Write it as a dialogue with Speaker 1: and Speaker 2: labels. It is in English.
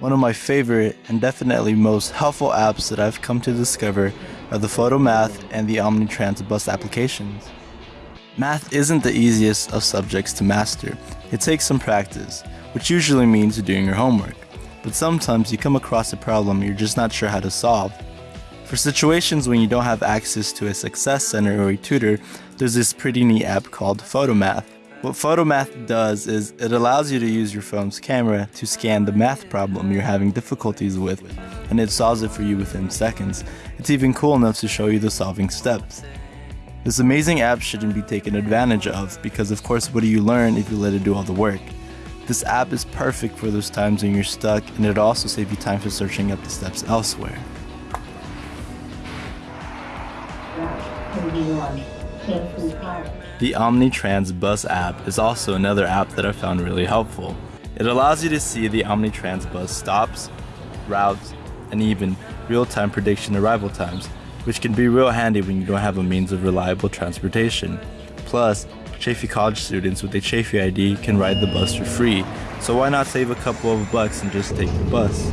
Speaker 1: One of my favorite and definitely most helpful apps that I've come to discover are the Photomath and the Omnitrans bus applications. Math isn't the easiest of subjects to master. It takes some practice, which usually means doing your homework. But sometimes you come across a problem you're just not sure how to solve. For situations when you don't have access to a success center or a tutor, there's this pretty neat app called Photomath. What Photomath does is it allows you to use your phone's camera to scan the math problem you're having difficulties with, and it solves it for you within seconds. It's even cool enough to show you the solving steps. This amazing app shouldn't be taken advantage of because of course what do you learn if you let it do all the work? This app is perfect for those times when you're stuck and it'll also save you time for searching up the steps elsewhere. The Omnitrans Bus app is also another app that I found really helpful. It allows you to see the Omnitrans bus stops, routes, and even real-time prediction arrival times, which can be real handy when you don't have a means of reliable transportation. Plus, Chaffey College students with a Chaffey ID can ride the bus for free, so why not save a couple of bucks and just take the bus?